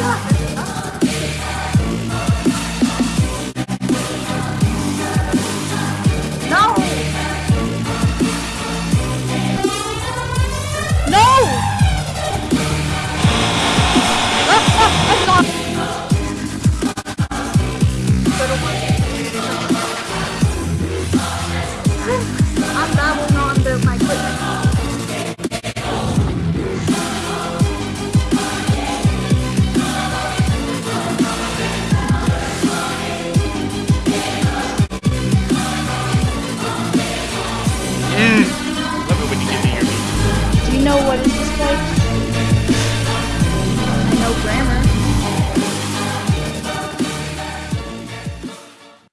は。know what it's like.